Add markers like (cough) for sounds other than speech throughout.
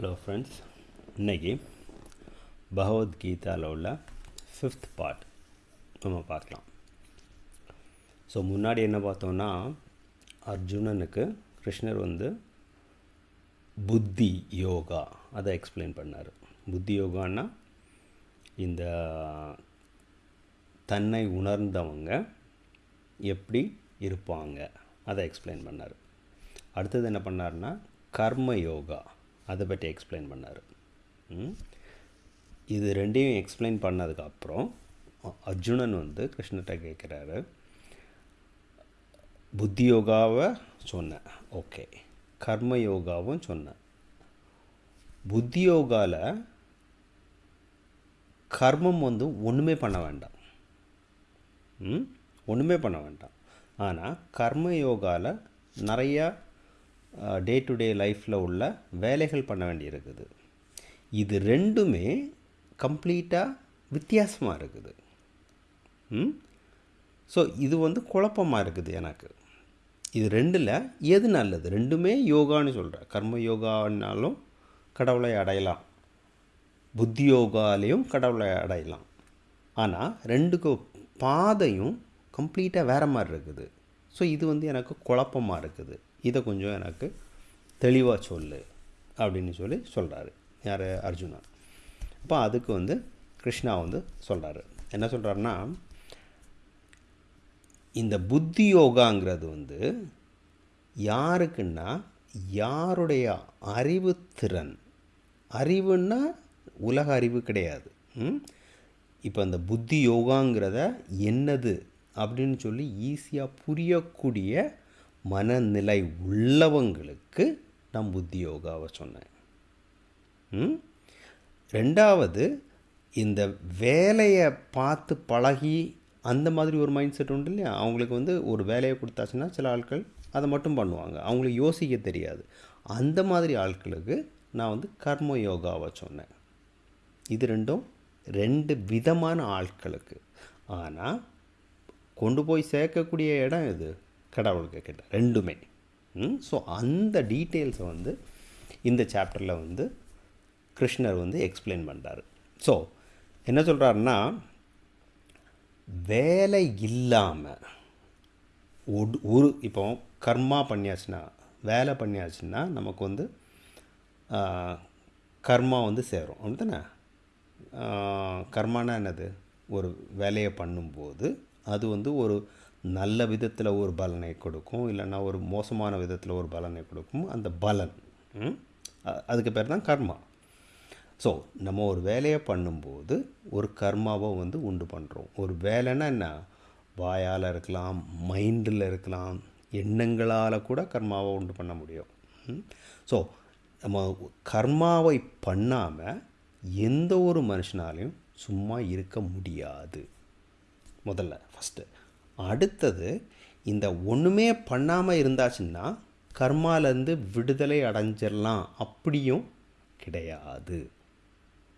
Hello friends இன்னைக்கு பகவத்கீதாவில் உள்ள fifth part நம்ம பார்க்கலாம். ஸோ முன்னாடி என்ன பார்த்தோம்னா அர்ஜுனனுக்கு கிருஷ்ணர் வந்து புத்தி யோகா அதை எக்ஸ்பிளைன் பண்ணார். புத்தி யோகான்னா இந்த தன்னை உணர்ந்தவங்க எப்படி இருப்பாங்க அதை எக்ஸ்பிளைன் பண்ணார். அடுத்தது என்ன பண்ணார்னா கர்ம யோகா அதை பற்றி எக்ஸ்பிளைன் பண்ணார். ம்? இது ரெண்டையும் எக்ஸ்பிளைன் பண்ணதுக்கப்புறம் அர்ஜுனன் வந்து கிருஷ்ணகிட்ட கேட்குறாரு புத்தி யோகாவை சொன்னேன். ஓகே. கர்ம யோகாவும் சொன்னேன். புத்தி யோகாவில் கர்மம் வந்து ஒன்றுமே பண்ண வேண்டாம். ம்? ஒன்றுமே பண்ண வேண்டாம். ஆனால் கர்ம யோகாவில் நிறையா டே டு டே லைஃப்பில் உள்ள வேலைகள் பண்ண வேண்டியிருக்குது. இது ரெண்டுமே கம்ப்ளீட்டாக வித்தியாசமாக இருக்குது. ம்? ஸோ இது வந்து குழப்பமாக இருக்குது எனக்கு. இது ரெண்டில் எது நல்லது? ரெண்டுமே யோகான்னு சொல்கிறேன் கர்ம யோகான்னாலும் கடவுளை அடையலாம். புத்தி யோகாலையும் கடவுளை அடையலாம். ஆனால் ரெண்டுக்கு பாதையும் கம்ப்ளீட்டாக வேறு மாதிரி இருக்குது. ஸோ இது வந்து எனக்கு குழப்பமாக இருக்குது. இதை கொஞ்சம் எனக்கு தெளிவாக சொல்லு அப்படின்னு சொல்லி சொல்கிறாரு யார்? அர்ஜுனா. அப்போ அதுக்கு வந்து கிருஷ்ணா வந்து சொல்கிறாரு என்ன சொல்கிறாருன்னா இந்த புத்தி யோகாங்கிறது வந்து யாருக்குன்னா யாருடைய அறிவு திறன். அறிவுன்னா உலக அறிவு கிடையாது. இப்போ அந்த புத்தி யோகாங்கிறத என்னது அப்படின்னு சொல்லி ஈஸியாக புரியக்கூடிய மனநிலை உள்ளவங்களுக்கு நான் புத்தி யோகாவை சொன்னேன். ம்? ரெண்டாவது இந்த வேலையை பார்த்து பழகி அந்த மாதிரி ஒரு மைண்ட் செட் உண்டு இல்லையா? அவங்களுக்கு வந்து ஒரு வேலையை கொடுத்தாச்சுன்னா சில ஆட்கள் அதை மட்டும் பண்ணுவாங்க. அவங்களுக்கு யோசிக்க தெரியாது. அந்த மாதிரி ஆட்களுக்கு நான் வந்து கர்ம யோகாவை சொன்னேன். இது ரெண்டும் ரெண்டு விதமான ஆட்களுக்கு. ஆனால் கொண்டு போய் சேர்க்கக்கூடிய இடம் இது கடவுளுக்கு கிட்ட ரெண்டுமே ஸோ அந்த டீட்டெயில்ஸை வந்து இந்த சாப்டரில் வந்து கிருஷ்ணர் வந்து எக்ஸ்பிளைன் பண்ணுறாரு ஸோ என்ன சொல்கிறாருன்னா வேலை இல்லாமல் ஒரு இப்போ கர்மா பண்ணியாச்சுன்னா வேலை பண்ணியாச்சுன்னா நமக்கு வந்து கர்மா வந்து சேரும். அப்படிதானே கர்மானா என்னது? ஒரு வேலையை பண்ணும்போது அது வந்து ஒரு நல்ல விதத்தில் ஒரு பலனை கொடுக்கும் இல்லைன்னா ஒரு மோசமான விதத்தில் ஒரு பலனை கொடுக்கும். அந்த பலன் அதுக்கு பேர் தான் கர்மா. ஸோ நம்ம ஒரு வேலையை பண்ணும்போது ஒரு கர்மாவை வந்து உண்டு பண்ணுறோம் ஒரு வேலைன்னா என்ன? வாயால் இருக்கலாம் மைண்டில் இருக்கலாம் எண்ணங்களால் கூட கர்மாவை உண்டு பண்ண முடியும். ஸோ நம்ம கர்மாவை பண்ணாமல் எந்த ஒரு மனுஷனாலையும் சும்மா இருக்க முடியாது. முதல்ல ஃபஸ்ட்டு அடுத்தது இந்த ஒன்றுமே பண்ணாமல் இருந்தாச்சுன்னா கர்மாலேருந்து விடுதலை அடைஞ்சிடலாம் அப்படியும் கிடையாது.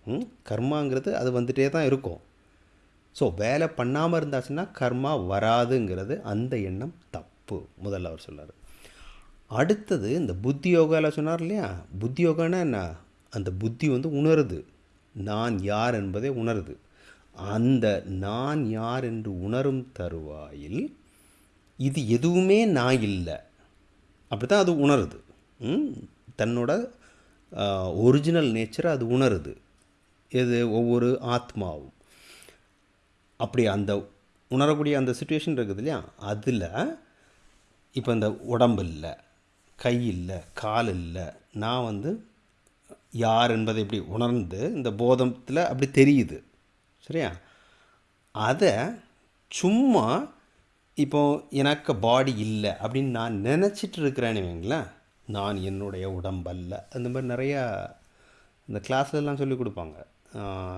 ம்? கர்மாங்கிறது அது வந்துட்டே தான் இருக்கும். ஸோ வேலை பண்ணாமல் இருந்தாச்சுன்னா கர்மா வராதுங்கிறது அந்த எண்ணம் தப்பு முதல்ல அவர் சொல்லார் அடுத்தது இந்த புத்தி யோகாவில் சொன்னார் இல்லையா? புத்தி யோகான்னா என்ன? அந்த புத்தி வந்து உணருது. நான் யார் என்பதை உணருது. அந்த நான் யார் என்று உணரும் தருவாயில் இது எதுவுமே நான் இல்லை. அப்படி தான் அது உணருது. தன்னோட ஒரிஜினல் நேச்சரை அது உணருது. எது? ஒவ்வொரு ஆத்மாவும். அப்படி அந்த உணரக்கூடிய அந்த சுச்சுவேஷன் இருக்குது இல்லையா? அதில் இப்போ இந்த உடம்பு இல்லை கை இல்லை கால் இல்லை நான் வந்து யார் என்பதை இப்படி உணர்ந்து இந்த போதத்தில் அப்படி தெரியுது. சரியா? அதை சும்மா இப்போ எனக்கு பாடி இல்லை அப்படின்னு நான் நினச்சிட்டு இருக்கிறேன்னு வைங்களேன் நான் என்னுடைய உடம்பல்ல. அந்த மாதிரி நிறையா இந்த கிளாஸ்லலாம் சொல்லி கொடுப்பாங்க.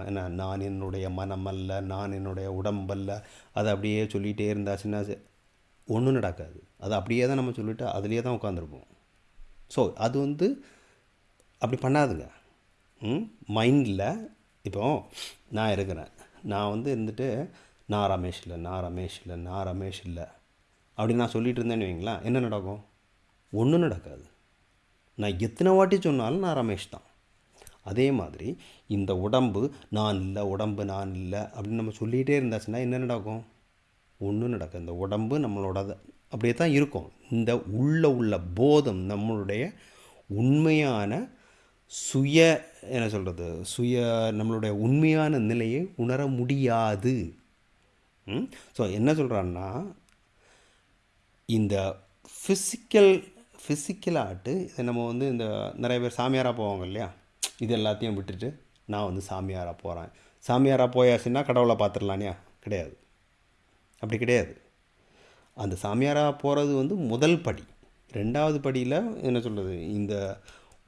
என்ன நான் என்னுடைய மனம் அல்ல நான் என்னுடைய உடம்பல்ல. அதை அப்படியே சொல்லிகிட்டே இருந்தாச்சுன்னா ஒன்றும் நடக்காது. அது அப்படியே தான் நம்ம சொல்லிட்டு அதுலேயே தான் உட்காந்துருப்போம் ஸோ அது வந்து அப்படி பண்ணாதுங்க. ம் மைண்டில் இப்போ நான் இருக்கிறேன். நான் வந்து இருந்துட்டு நான் ரமேஷ் இல்லை நான் ரமேஷ் இல்லை நான் ரமேஷ் இல்லை. அப்படி நான் சொல்லிட்டு இருந்தேன்னு வைங்களேன் என்ன நடக்கும்? ஒன்றும் நடக்காது. நான் எத்தனை வாட்டி சொன்னாலும் நான் ரமேஷ் தான். அதே மாதிரி இந்த உடம்பு நான் இல்லை உடம்பு நான் இல்லை அப்படின்னு நம்ம சொல்லிகிட்டே இருந்தாச்சுன்னா என்ன நடக்கும்? ஒன்றும் நடக்கும் இந்த உடம்பு நம்மளோட அப்படியே தான் இருக்கும். இந்த உள்ள உள்ள போதம் நம்மளுடைய உண்மையான சுய என்ன சொல்கிறது சுய நம்மளுடைய உண்மையான நிலையை உணர முடியாது. ஸோ என்ன சொல்கிறான்னா இந்த ஃபிசிக்கல் ஃபிசிக்கல் ஆர்ட்டு இதை நம்ம வந்து இந்த நிறைய பேர் சாமியாராக போவாங்க இல்லையா? இது எல்லாத்தையும் விட்டுட்டு நான் வந்து சாமியாராக போகிறேன் சாமியாராக போயாச்சுன்னா கடவுளை பார்த்துடலானியா கிடையாது. அப்படி கிடையாது. அந்த சாமியாராக போகிறது வந்து முதல் படி. ரெண்டாவது படியில் என்ன சொல்கிறது இந்த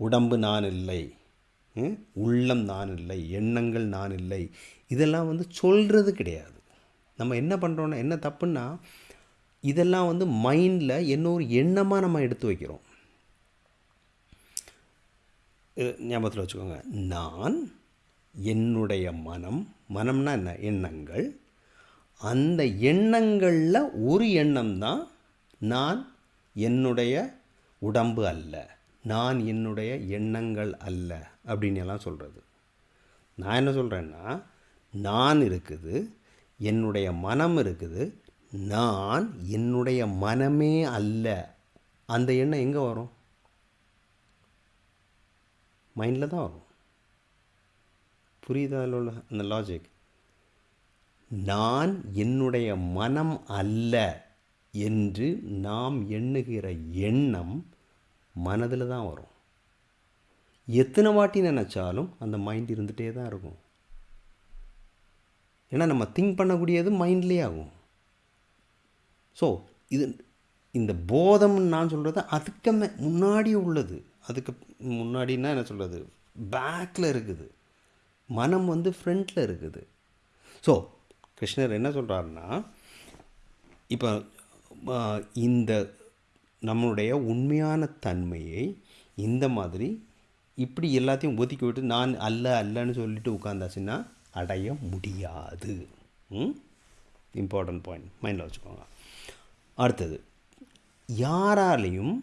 உடம்பு நான் இல்லை ம், உள்ளம் நான் இல்லை எண்ணங்கள் நான் இல்லை இதெல்லாம் வந்து சொல்கிறது கிடையாது. நம்ம என்ன பண்ணுறோன்னா என்ன தப்புன்னா இதெல்லாம் வந்து மைண்டில் என்ன ஒரு எண்ணமாக நம்ம எடுத்து வைக்கிறோம். ஞாபகத்தில் வச்சுக்கோங்க. நான் என்னுடைய மனம் மனம்னா என்ன? எண்ணங்கள். அந்த எண்ணங்களில் ஒரு எண்ணம் தான் நான் என்னுடைய உடம்பு அல்ல. நான் என்னுடைய எண்ணங்கள் அல்ல அப்படின்னு எல்லாம் சொல்கிறது நான் என்ன சொல்கிறேன்னா நான் இருக்குது என்னுடைய மனம் இருக்குது நான் என்னுடைய மனமே அல்ல. அந்த எண்ணம் எங்கே வரும்? மைண்டில் தான் வரும். புரியுதா அதில் உள்ள அந்த லாஜிக் நான் என்னுடைய மனம் அல்ல என்று நாம் எண்ணுகிற எண்ணம் மனதில் தான் வரும். எத்தனை வாட்டி நினச்சாலும் அந்த மைண்ட் இருந்துகிட்டே தான் இருக்கும். ஏன்னா நம்ம திங்க் பண்ணக்கூடியது மைண்ட்லேயே ஆகும். ஸோ இது இந்த போதம்னு நான் சொல்கிறது அதுக்கு மே முன்னாடி உள்ளது. அதுக்கு முன்னாடின்னா என்ன சொல்கிறது பேக்கில் இருக்குது. மனம் வந்து ஃப்ரண்ட்டில் இருக்குது. ஸோ கிருஷ்ணர் என்ன சொல்கிறாருன்னா இப்போ இந்த நம்மளுடைய உண்மையான தன்மையை இந்த மாதிரி இப்படி எல்லாத்தையும் ஒதுக்கி விட்டு நான் அல்ல அல்லன்னு சொல்லிட்டு உட்காந்தாச்சுன்னா அடைய முடியாது. இம்பார்ட்டன்ட் பாயிண்ட் மைண்டில் வச்சுக்கோங்க. அடுத்தது யாராலையும்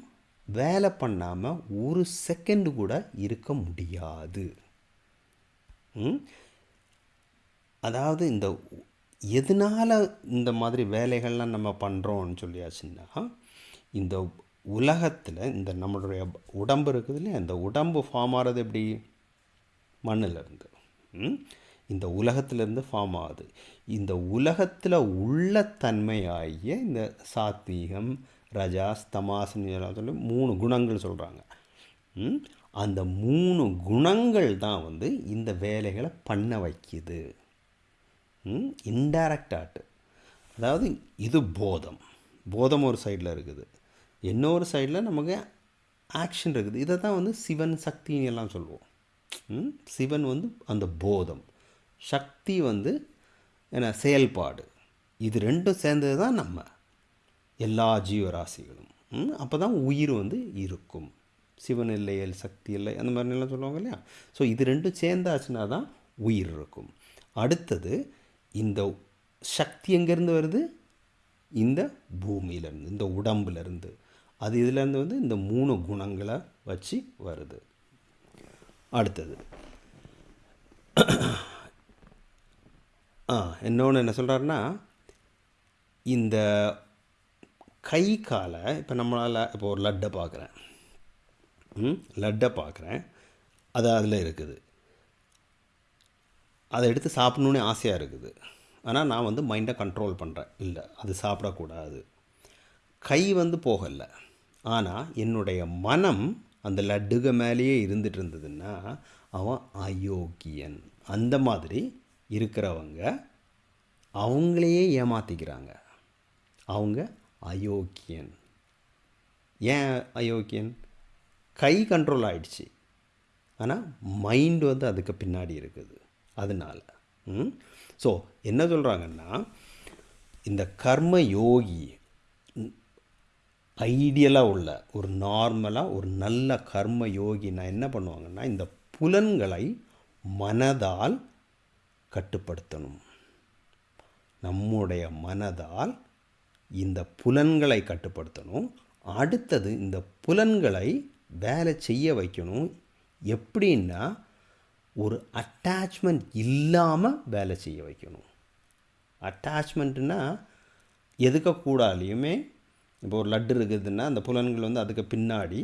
வேலை பண்ணாமல் ஒரு செகண்டு கூட இருக்க முடியாது. அதாவது இந்த எதனால் இந்த மாதிரி வேலைகள்லாம் நம்ம பண்ணுறோம்னு சொல்லியாச்சுன்னா இந்த உலகத்தில் இந்த நம்மளுடைய உடம்பு இருக்குது இல்லையா? இந்த உடம்பு ஃபார்ம் ஆகிறது எப்படி? மண்ணிலிருந்து ம்? இந்த உலகத்திலேருந்து ஃபார்ம் ஆகுது. இந்த உலகத்தில் உள்ள தன்மையாகிய இந்த சாத்வீகம் ரஜாஸ் தமாஸ்னு எல்லாம் சொல்லி மூணு குணங்கள் சொல்கிறாங்க அந்த மூணு குணங்கள் தான் வந்து இந்த வேலைகளை பண்ண வைக்கிது. இன்டைரக்ட் ஆர்ட் அதாவது இது போதம். போதம் ஒரு சைடில் இருக்குது. இன்னொரு சைடில் நமக்கு ஆக்ஷன் இருக்குது. இதை தான் வந்து சிவன் சக்தின்னு எல்லாம் சொல்லுவோம். ம்? சிவன் வந்து அந்த போதம். சக்தி வந்து என்ன? செயல்பாடு. இது ரெண்டும் சேர்ந்தது தான் நம்ம. எல்லா ஜீவராசிகளும். அப்போ தான் உயிர் வந்து இருக்கும். சிவன் இல்லையல் சக்தி இல்லை அந்த மாதிரிலாம் சொல்லுவாங்க இல்லையா? ஸோ இது ரெண்டும் சேர்ந்தாச்சுன்னா தான் உயிர் இருக்கும். அடுத்தது இந்த சக்தி எங்கேருந்து வருது? இந்த பூமியிலேருந்து இந்த உடம்புலேருந்து. அது இதுலேருந்து வந்து இந்த மூணு குணங்களை வச்சு வருது. அடுத்தது. ஆ இன்னொன்று என்ன சொல்கிறாருன்னா இந்த கை காலை இப்போ நம்மளால் இப்போ ஒரு லட்டை பார்க்குறேன். ம் லட்டை பார்க்குறேன். அது அதில் இருக்குது. அதை எடுத்து சாப்பிட்ணுன்னு ஆசையாக இருக்குது. ஆனால் நான் வந்து மைண்டை கண்ட்ரோல் பண்ணுறேன் இல்லை அது சாப்பிடக்கூடாது. கை வந்து போகலை. ஆனால் என்னுடைய மனம் அந்த லட்டுக மேலேயே இருந்துட்டு இருந்ததுன்னா அவன் அயோக்கியன். அந்த மாதிரி இருக்கிறவங்க அவங்களையே ஏமாற்றிக்கிறாங்க அவங்க அயோக்கியன். ஏன் அயோக்கியன்? கை கண்ட்ரோல் ஆகிடுச்சு ஆனால் மைண்டு வந்து அதுக்கு பின்னாடி இருக்குது. அதனால். ஸோ என்ன சொல்கிறாங்கன்னா இந்த கர்ம யோகி ஐடியலாக உள்ள ஒரு நார்மலாக ஒரு நல்ல கர்ம யோகினா என்ன பண்ணுவாங்கன்னா இந்த புலன்களை மனதால் கட்டுப்படுத்தணும். நம்முடைய மனதால் இந்த புலன்களை கட்டுப்படுத்தணும். அடுத்தது இந்த புலன்களை வேலை செய்ய வைக்கணும். எப்படின்னா ஒரு அட்டாச்மெண்ட் இல்லாமல் வேலை செய்ய வைக்கணும். அட்டாச்மெண்ட்டுனா எதுக்கக்கூடாலையுமே இப்போ ஒரு லட்டு இருக்குதுன்னா அந்த புலன்கள் வந்து அதுக்கு பின்னாடி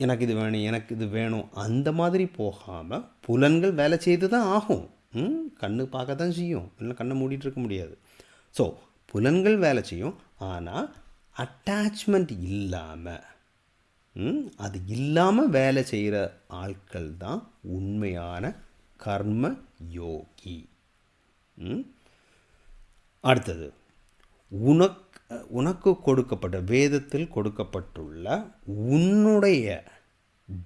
எனக்கு இது வேணும் எனக்கு இது வேணும். அந்த மாதிரி போகாமல் புலன்கள் வேலை செய்து தான் ஆகும். ம் கண்ணு பார்க்க தான் செய்யும். இல்லை கண்ணை மூடிட்டு இருக்க முடியாது. ஸோ புலன்கள் வேலை செய்யும். ஆனால் அட்டாச்மெண்ட் இல்லாமல் ம், அது இல்லாமல் வேலை செய்கிற ஆட்கள் தான் உண்மையான கர்ம யோகி. ம்? அடுத்தது உனக்கு உனக்கு கொடுக்கப்பட்ட வேதத்தில் கொடுக்கப்பட்டுள்ள உன்னுடைய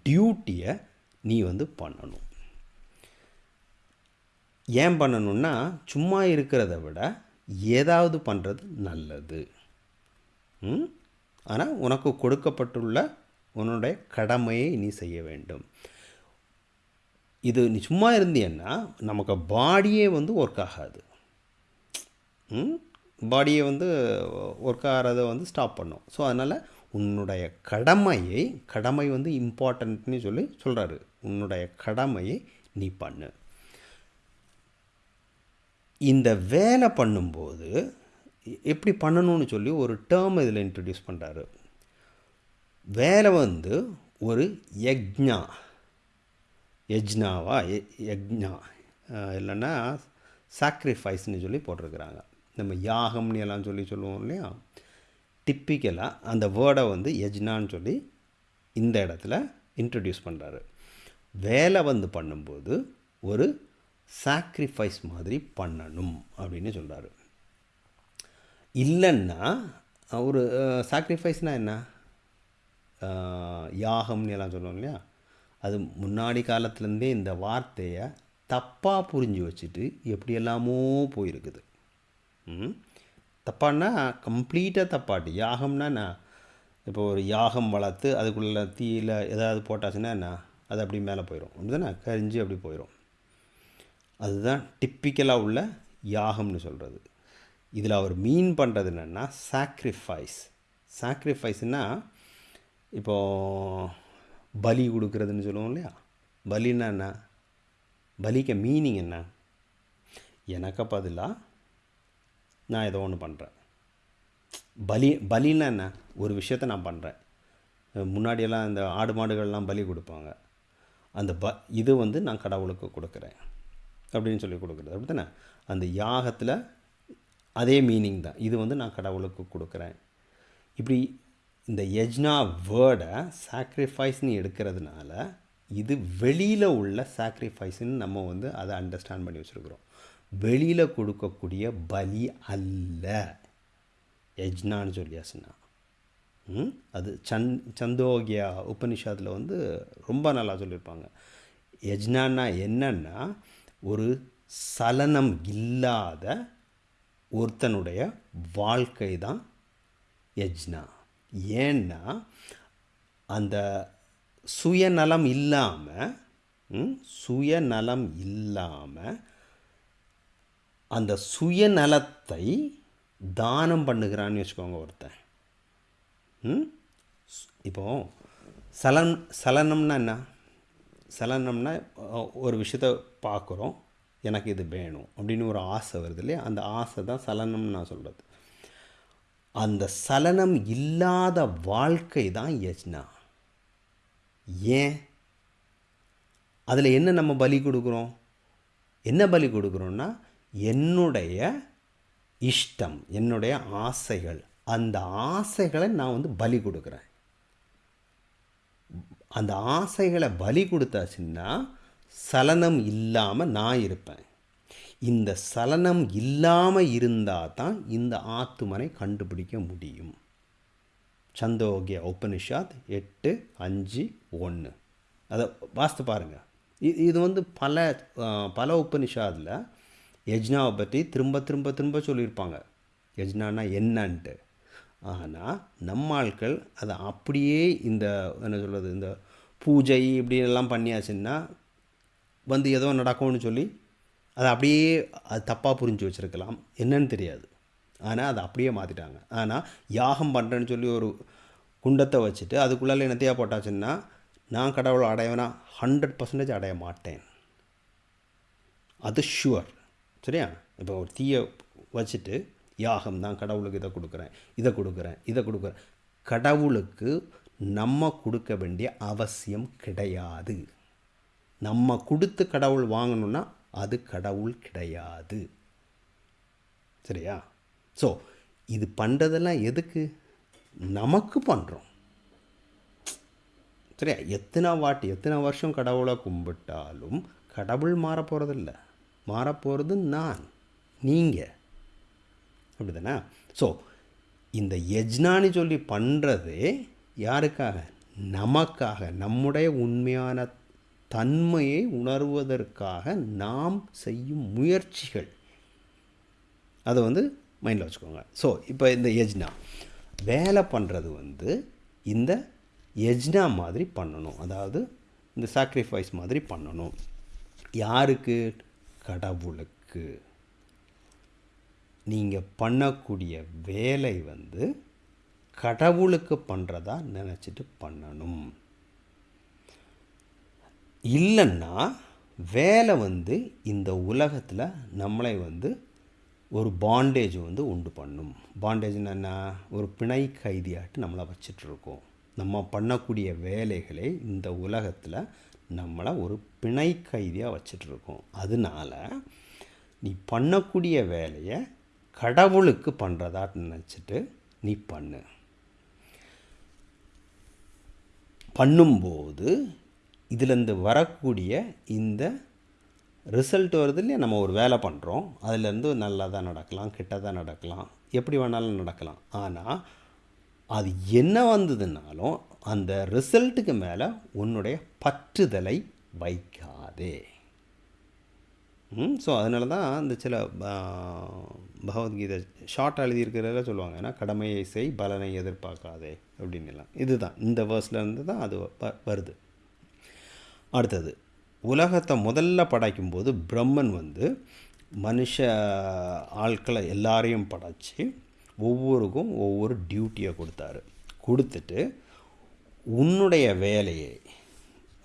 டியூட்டியை நீ வந்து பண்ணணும். ஏன் பண்ணணும்னா சும்மா இருக்கிறத விட ஏதாவது பண்ணுறது நல்லது. ம்? ஆனால் உனக்கு கொடுக்கப்பட்டுள்ள உன்னுடைய கடமையை நீ செய்ய வேண்டும். இது நீ சும்மா இருந்தீன்னா நமக்கு பாடியே வந்து ஒர்க் ஆகாது. பாடியை வந்து ஒர்க் ஆகிறத வந்து ஸ்டாப் பண்ணும். ஸோ அதனால் உன்னுடைய கடமையை கடமை வந்து இம்பார்ட்டன்ட்னு சொல்லி சொல்கிறாரு உன்னுடைய கடமையை நீ பண்ணு. இந்த வேலை பண்ணும்போது எப்படி பண்ணணும்னு சொல்லி ஒரு டேர்ம் இதில் இன்ட்ரடியூஸ் பண்ணுறாரு வேலை வந்து ஒரு யக்ஞா யஜ்னாவா? ய- யக்ஞா இல்லைன்னா சாக்ரிஃபைஸ்னு சொல்லி போட்டிருக்கிறாங்க. நம்ம யாகம்னு எல்லாம் சொல்லி சொல்லுவோம் இல்லையா? டிப்பிக்கலாக அந்த வேர்டை வந்து யஜ்னான்னு சொல்லி இந்த இடத்துல இன்ட்ரடியூஸ் பண்ணுறாரு வேலை வந்து பண்ணும்போது ஒரு சாக்ரிஃபைஸ் மாதிரி பண்ணணும் அப்படின்னு சொல்கிறாரு இல்லைன்னா ஒரு சாக்ரிஃபைஸ்னால் என்ன? யாகம்னு எல்லாம் சொல்லுவோம் இல்லையா? அது முன்னாடி காலத்துலேருந்தே இந்த வார்த்தையை தப்பாக புரிஞ்சு வச்சுட்டு எப்படியெல்லாமோ போயிருக்குது. தப்பான்னா கம்ப்ளீட்டாக தப்பாட்டு. யாகம்னா என்ன? இப்போ ஒரு யாகம் வளர்த்து அதுக்குள்ள தீயில் ஏதாவது போட்டாச்சுன்னா என்ன? அது அப்படி மேலே போயிடும் அப்படிதானே? கரிஞ்சு அப்படி போயிடும் அதுதான் டிப்பிக்கலாக உள்ள யாகம்னு சொல்கிறது இதில் அவர் மீன் பண்ணுறது என்னென்னா சாக்ரிஃபைஸ் சாக்ரிஃபைஸ்னால் இப்போது பலி கொடுக்குறதுன்னு சொல்லுவோம் இல்லையா? பலின்னா என்ன? பலிக்க மீனிங் என்ன? எனக்கு பதிலாக நான் ஏதோ ஒன்று பண்ணுறேன் பலி பலின்னா என்ன? ஒரு விஷயத்த நான் பண்ணுறேன் முன்னாடியெல்லாம் இந்த ஆடு மாடுகள்லாம் பலி கொடுப்பாங்க. அந்த ப இது வந்து நான் கடவுளுக்கு கொடுக்குறேன். அப்படின்னு சொல்லி கொடுக்குறது. அப்படி தானே அந்த யாகத்தில் அதே மீனிங் தான். இது வந்து நான் கடவுளுக்கு கொடுக்குறேன். இப்படி இந்த யஜ்னா வேர்டை சாக்ரிஃபைஸ்னு எடுக்கிறதுனால இது வெளியில் உள்ள சாக்ரிஃபைஸ்ன்னு நம்ம வந்து அதை அண்டர்ஸ்டாண்ட் பண்ணி வச்சுருக்குறோம். வெளியில் கொடுக்கக்கூடிய பலி அல்ல. யஜ்னான்னு சொல்லியாச்சுன்னா ம்? அது சந் சந்தோகியா உபனிஷாத்தில் வந்து ரொம்ப நல்லா சொல்லியிருப்பாங்க யஜ்னான்னா என்னன்னா ஒரு சலனம் இல்லாத ஒருத்தனுடைய வாழ்க்கை தான் யஜ்னா. ஏன்னா அந்த சுயநலம் இல்லாமல் சுயநலம் இல்லாமல் அந்த சுயநலத்தை தானம் பண்ணுகிறான்னு வச்சுக்கோங்க ஒருத்தன். ம்? இப்போ சலன் சலனம்னா என்ன? சலனம்னா ஒரு விஷயத்த பார்க்குறோம் எனக்கு இது வேணும் அப்படின்னு ஒரு ஆசை வருது இல்லையா? அந்த ஆசை தான் சலனம்னு நான் சொல்கிறது அந்த சலனம் இல்லாத வாழ்க்கை தான் யஜ்னா. ஏன்? அதில் என்ன நம்ம பலி கொடுக்குறோம்? என்ன பலி கொடுக்குறோன்னா என்னுடைய இஷ்டம் என்னுடைய ஆசைகள் அந்த ஆசைகளை நான் வந்து பலி கொடுக்குறேன். அந்த ஆசைகளை பலி கொடுத்தாச்சுன்னா சலனம் இல்லாமல் நான் இருப்பேன். இந்த சலனம் இல்லாமல் இருந்தால் தான் இந்த ஆத்துமனை கண்டுபிடிக்க முடியும். சந்தோகிய உபனிஷாத் எட்டு அஞ்சு ஒன்று அதை வாஸ்து பாருங்கள் இது இது வந்து பல பல உபனிஷாதில் யஜ்னாவை பற்றி திரும்ப திரும்ப திரும்ப சொல்லியிருப்பாங்க. யஜ்னானா என்னன்ட்டு. ஆனால் நம்ம ஆட்கள் அதை அப்படியே இந்த என்ன சொல்கிறது இந்த பூஜை இப்படி எல்லாம் பண்ணியாச்சுன்னா வந்து ஏதோ நடக்கும்னு சொல்லி அதை அப்படியே அது தப்பாக புரிஞ்சு வச்சுருக்கலாம். என்னன்னு தெரியாது. ஆனால் அதை அப்படியே மாற்றிட்டாங்க ஆனால் யாகம் பண்ணுறேன்னு சொல்லி ஒரு குண்டத்தை வச்சுட்டு அதுக்குள்ளால என்னத்தையா போட்டாச்சுன்னா நான் கடவுளை அடையவேனா ஹண்ட்ரட் பர்சன்டேஜ் அடைய மாட்டேன். அது ஷுவர் சரியா? இப்போ ஒரு தீயை வச்சுட்டு யாகம் தான் கடவுளுக்கு இதை கொடுக்குறேன் இதை கொடுக்குறேன் இதை கொடுக்குறேன். கடவுளுக்கு நம்ம கொடுக்க வேண்டிய அவசியம் கிடையாது. நம்ம கொடுத்து கடவுள் வாங்கணும்னா அது கடவுள் கிடையாது. சரியா? ஸோ இது பண்ணுறதெல்லாம் எதுக்கு? நமக்கு பண்ணுறோம் சரியா? எத்தனை வாட்டி எத்தனை வருஷம் கடவுளை கும்பிட்டாலும் கடவுள் மாற போகிறதில்ல மாறப்போகிறது நான் நீங்கள் அப்படி தானே ஸோ இந்த யஜ்னான்னு சொல்லி பண்ணுறதே யாருக்காக? நமக்காக நம்முடைய உண்மையான தன்மையை உணர்வதற்காக நாம் செய்யும் முயற்சிகள். அதை வந்து மைண்டில் வச்சுக்கோங்க. ஸோ இப்போ இந்த யஜ்னா. வேலை பண்ணுறது வந்து இந்த யஜ்னா மாதிரி பண்ணணும். அதாவது இந்த சாக்ரிஃபைஸ் மாதிரி பண்ணணும். யாருக்கு? கடவுளுக்கு நீங்கள் பண்ணக்கூடிய வேலை வந்து கடவுளுக்கு பண்ணுறதா நினச்சிட்டு பண்ணணும். இல்லைன்னா வேலை வந்து இந்த உலகத்தில் நம்மளை வந்து ஒரு பாண்டேஜ் வந்து உண்டு பண்ணும். பாண்டேஜ்னா என்ன? ஒரு பிணை கைதியாட்டு நம்மளை வச்சிட்ருக்கோம் நம்ம பண்ணக்கூடிய வேலைகளை இந்த உலகத்தில் நம்மளை ஒரு பிணை கைதியாக வச்சிட்ருக்கோம். அதனால நீ பண்ணக்கூடிய வேலையை கடவுளுக்கு பண்ணுறதா நினச்சிட்டு நீ பண்ணு. பண்ணும்போது இதிலேருந்து வரக்கூடிய இந்த ரிசல்ட் வருது இல்லையா நம்ம ஒரு வேலை பண்ணுறோம் அதுலேருந்து நல்லதாக நடக்கலாம் கெட்டதாக நடக்கலாம் எப்படி வேணாலும் நடக்கலாம். ஆனால் அது என்ன வந்ததுனாலும் அந்த ரிசல்ட்டுக்கு மேலே உன்னுடைய பற்றுதலை வைக்காதே. ஸோ அதனால தான் அந்த சில பகவத்கீதை ஷார்ட் எழுதியிருக்கிறத சொல்லுவாங்க ஏன்னா கடமையை செய் பலனை எதிர்பார்க்காதே அப்படின்னு எல்லாம் இதுதான் இந்த வேர்ஸ்லேருந்து தான் அது வ- வருது. அடுத்தது உலகத்தை முதல்ல படைக்கும்போது பிரம்மன் வந்து மனுஷ ஆட்களை எல்லாரையும் படைச்சி ஒவ்வொருக்கும் ஒவ்வொரு டியூட்டியை கொடுத்தாரு. கொடுத்துட்டு உன்னுடைய வேலையை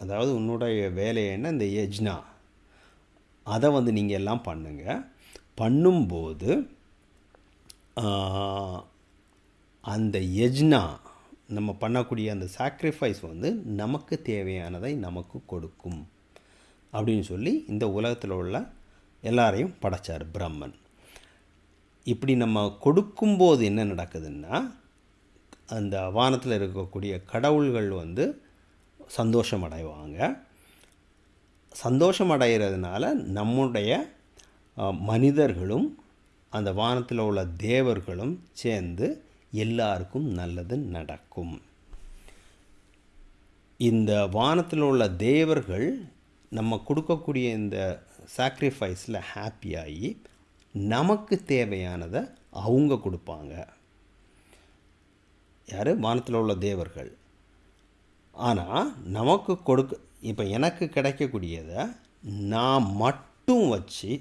அதாவது உன்னுடைய வேலையைன்னா இந்த யஜ்னா அதை வந்து நீங்கள் எல்லாம் பண்ணுங்க. பண்ணும்போது அந்த யஜ்னா நம்ம பண்ணக்கூடிய அந்த சாக்ரிஃபைஸ் வந்து நமக்கு தேவையானதை நமக்கு கொடுக்கும். அப்படின்னு சொல்லி இந்த உலகத்தில் உள்ள எல்லாரையும் படைச்சார் பிரம்மன். இப்படி நம்ம கொடுக்கும்போது என்ன நடக்குதுன்னா அந்த வானத்தில் இருக்கக்கூடிய கடவுள்கள் வந்து சந்தோஷம் அடைவாங்க சந்தோஷம் அடைகிறதுனால நம்முடைய மனிதர்களும் அந்த வானத்தில் உள்ள தேவர்களும் சேர்ந்து எல்லாருக்கும் நல்லது நடக்கும். இந்த வானத்தில் உள்ள தேவர்கள் நம்ம கொடுக்கக்கூடிய இந்த சாக்ரிஃபைஸில் ஹாப்பியாகி நமக்கு தேவையானதை அவங்க கொடுப்பாங்க. யார்? வானத்தில் உள்ள தேவர்கள். ஆனால் நமக்கு கொடுக்க இப்போ எனக்கு கிடைக்கக்கூடியதை நான் மட்டும் வச்சு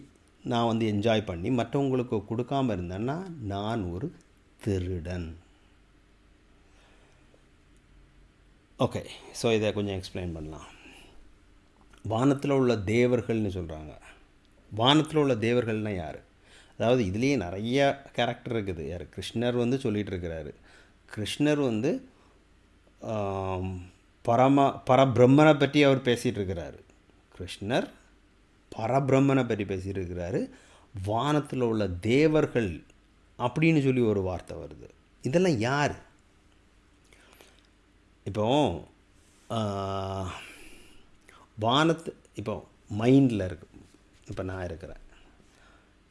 நான் வந்து என்ஜாய் பண்ணி மற்றவங்களுக்கு கொடுக்காம இருந்தேன்னா நான் ஒரு திருடன். ஓகே ஸோ இதை கொஞ்சம் எக்ஸ்பிளைன் பண்ணலாம். வானத்தில் உள்ள தேவர்கள்னு சொல்கிறாங்க வானத்தில் உள்ள தேவர்கள்னால் யார்? அதாவது இதுலேயே நிறைய கேரக்டர் இருக்குது. யார்? கிருஷ்ணர் வந்து சொல்லிகிட்டு இருக்கிறாரு. கிருஷ்ணர் வந்து பரம பரபிரம்மனை பற்றி அவர் பேசிகிட்டு இருக்கிறாரு கிருஷ்ணர் பரபிரம்மனை பற்றி பேசிகிட்டு இருக்கிறாரு வானத்தில் உள்ள தேவர்கள் அப்படின்னு சொல்லி ஒரு வார்த்தை வருது. இதெல்லாம் யார்? இப்போ வானத்து இப்போ மைண்டில் இருக்கு. இப்போ நான் இருக்கிறேன்.